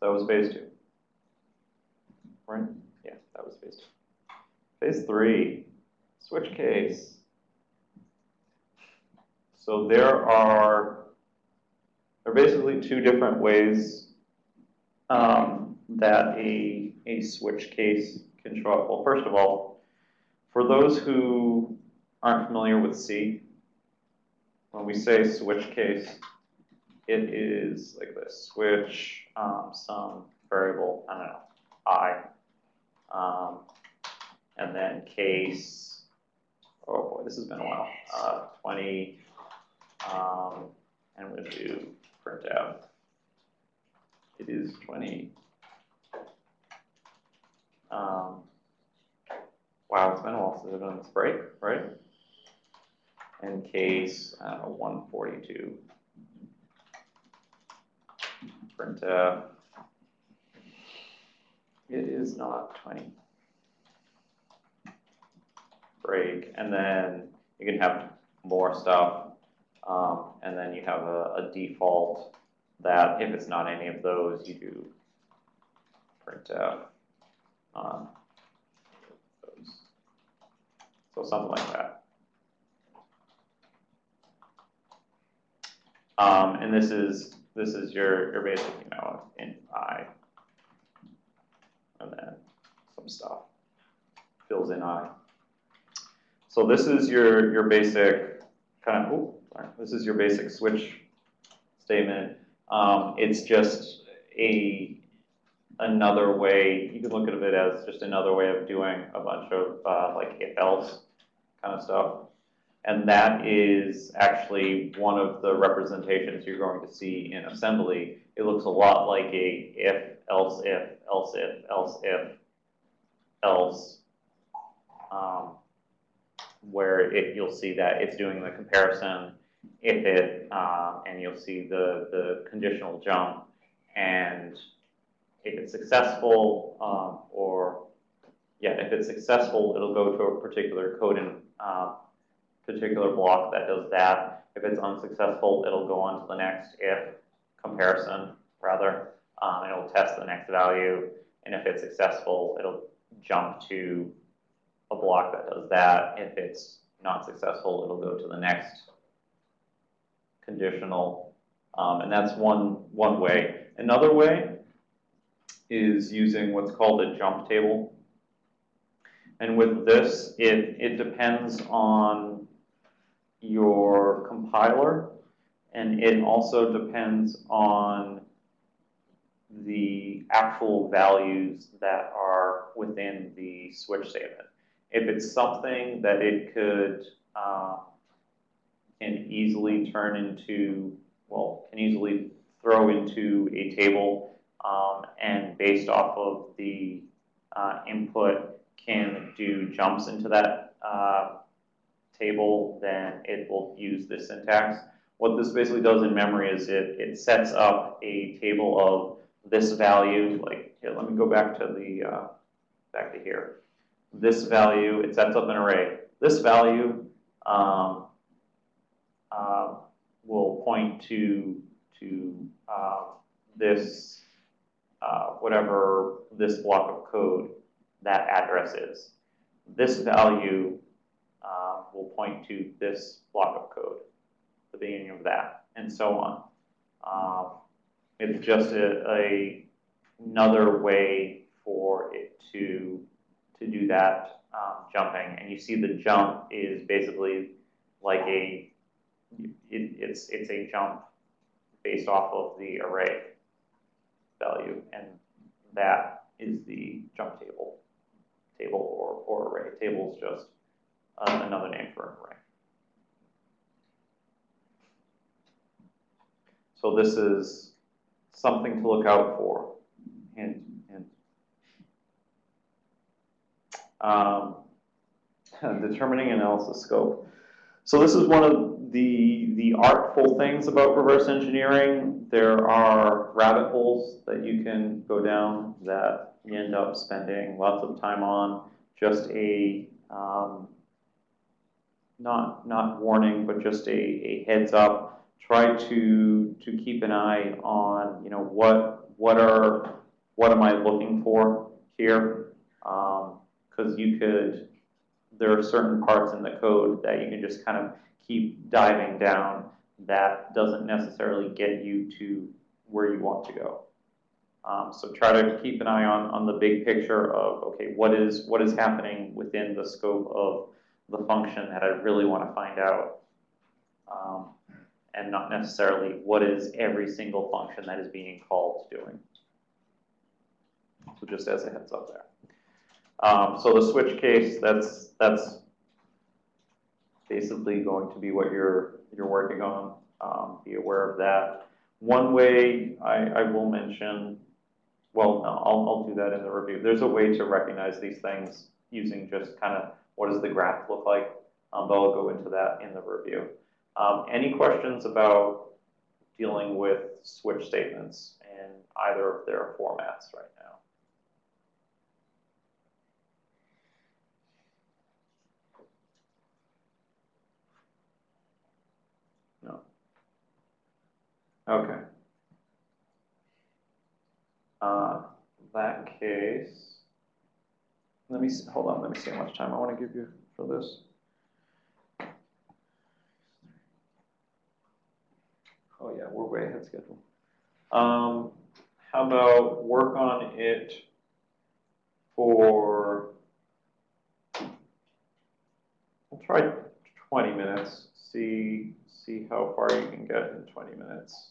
That was phase two. Right? Yeah, that was phase two. Phase three, switch case. So there are, there are basically two different ways um, that a, a switch case can show up. Well, first of all, for those who aren't familiar with C, when we say switch case, it is like this, switch um, some variable, I don't know, i, um, and then case, oh boy, this has been a while, uh, 20, um, and we'll do out. It is 20. Um, wow, it's been a while since I've done this break, right? And case, uh, 142. Print uh, it is not 20. Break, and then you can have more stuff, um, and then you have a, a, default that if it's not any of those, you do print out um, those. So something like that. Um, and this is this is your your basic, you know, in i, and then some stuff fills in i. So this is your your basic kind of. Oh, sorry. This is your basic switch statement. Um, it's just a another way, you can look at it as just another way of doing a bunch of uh, like if else kind of stuff. And that is actually one of the representations you're going to see in assembly. It looks a lot like a if, else if, else if, else if, else, um, where it, you'll see that it's doing the comparison if it, uh, and you'll see the, the conditional jump. And if it's successful, um, or, yeah, if it's successful, it'll go to a particular code and uh, particular block that does that. If it's unsuccessful, it'll go on to the next if comparison, rather, um, it'll test the next value. And if it's successful, it'll jump to a block that does that. If it's not successful, it'll go to the next conditional, um, and that's one, one way. Another way is using what's called a jump table. And with this, it, it depends on your compiler, and it also depends on the actual values that are within the switch statement. If it's something that it could uh, can easily turn into, well, can easily throw into a table um, and based off of the uh, input can do jumps into that uh, table, then it will use this syntax. What this basically does in memory is it, it sets up a table of this value, like, here, let me go back to the, uh, back to here. This value, it sets up an array. This value um, uh, will point to to uh, this uh, whatever this block of code that address is. This value will point to this block of code, the beginning of that, and so on. Um, it's just a, a, another way for it to to do that um, jumping, and you see the jump is basically like a it, it's, it's a jump based off of the array value, and that is the jump table, table or, or array. Table is just uh, another name for an array. So this is something to look out for. Hint, hint. Um, determining analysis scope. So this is one of the, the artful things about reverse engineering. There are rabbit holes that you can go down that you end up spending lots of time on. Just a, um, not, not warning, but just a, a heads up. try to, to keep an eye on, you know, what, what are, what am I looking for here? Because you could, there are certain parts in the code that you can just kind of keep diving down that doesn't necessarily get you to where you want to go. Um, so try to keep an eye on, on the big picture of, okay, what is, what is happening within the scope of the function that I really want to find out. Um, and not necessarily what is every single function that is being called doing. So just as a heads up there. Um, so the switch case, that's, that's basically going to be what you're, you're working on. Um, be aware of that. One way I, I will mention, well, no, I'll, I'll do that in the review. There's a way to recognize these things using just kind of what does the graph look like, um, but I'll go into that in the review. Um, any questions about dealing with switch statements in either of their formats right now? No. Okay. Uh, that case, let me see, hold on. Let me see how much time I want to give you for this. Oh yeah, we're way ahead schedule. Um, how about work on it for, we'll try 20 minutes, see, see how far you can get in 20 minutes.